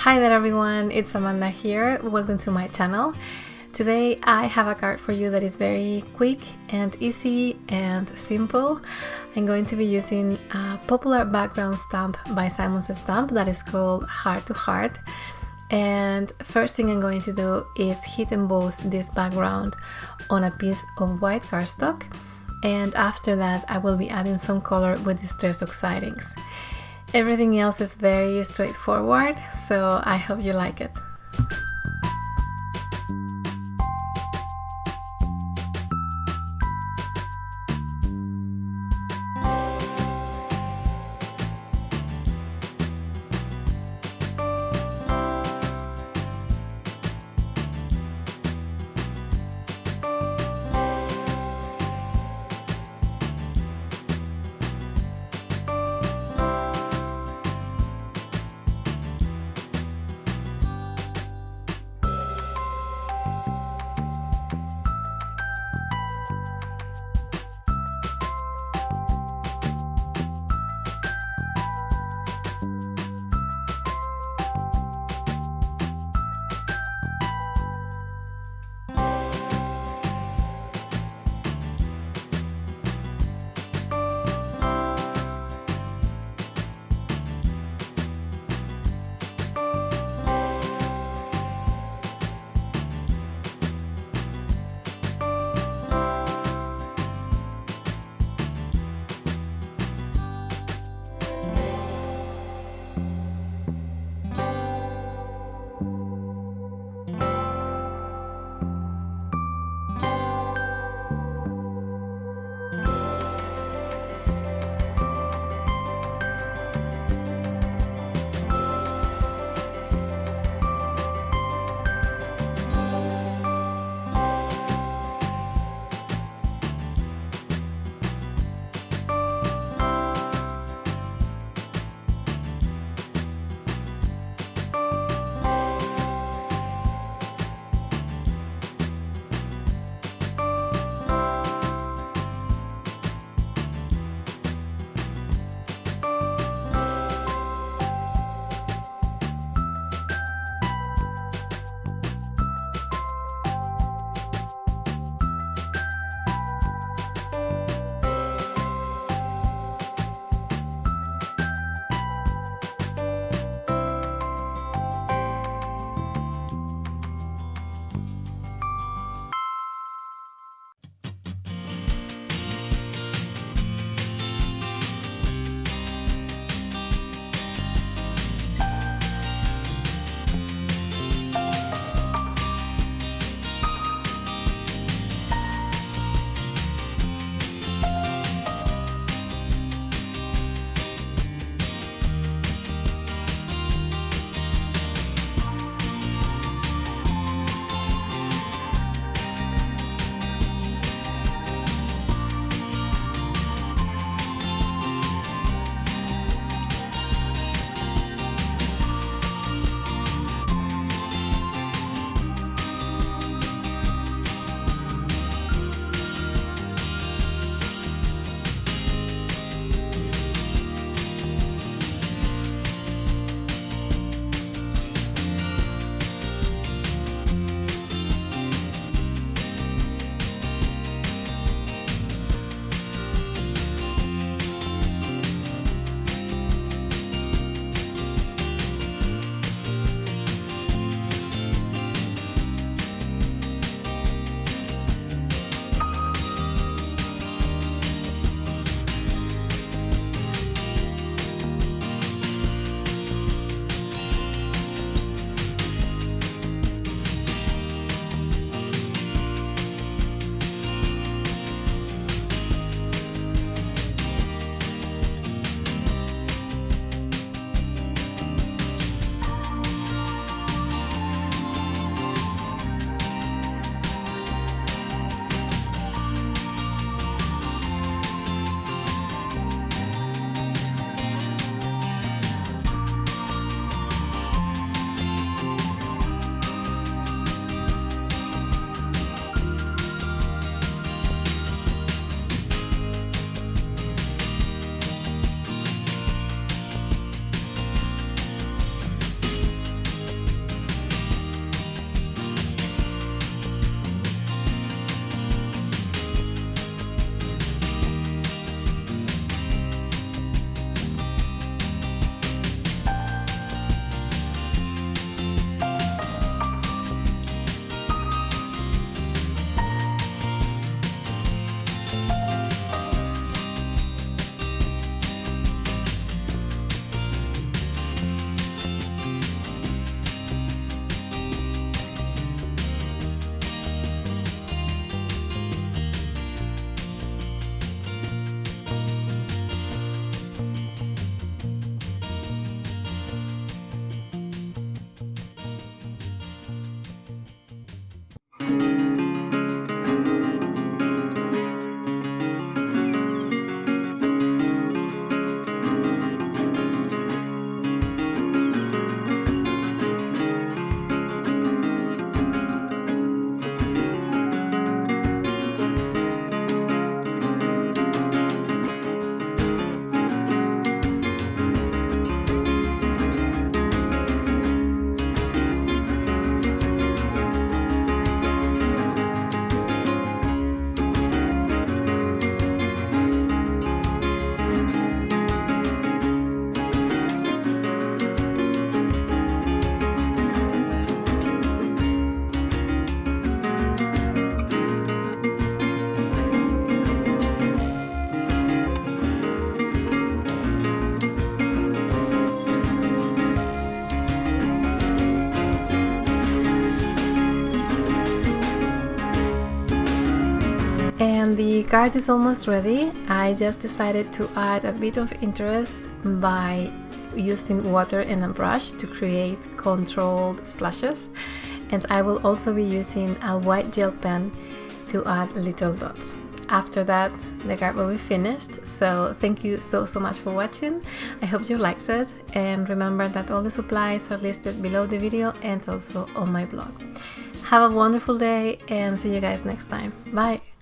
Hi there everyone, it's Amanda here. Welcome to my channel. Today I have a card for you that is very quick and easy and simple. I'm going to be using a popular background stamp by Simon Says Stamp that is called Heart to Heart. And first thing I'm going to do is heat emboss this background on a piece of white cardstock. And after that I will be adding some color with Distress Oxides. Everything else is very straightforward, so I hope you like it. And the card is almost ready. I just decided to add a bit of interest by using water and a brush to create controlled splashes and I will also be using a white gel pen to add little dots. After that the card will be finished so thank you so so much for watching I hope you liked it and remember that all the supplies are listed below the video and also on my blog. Have a wonderful day and see you guys next time. Bye!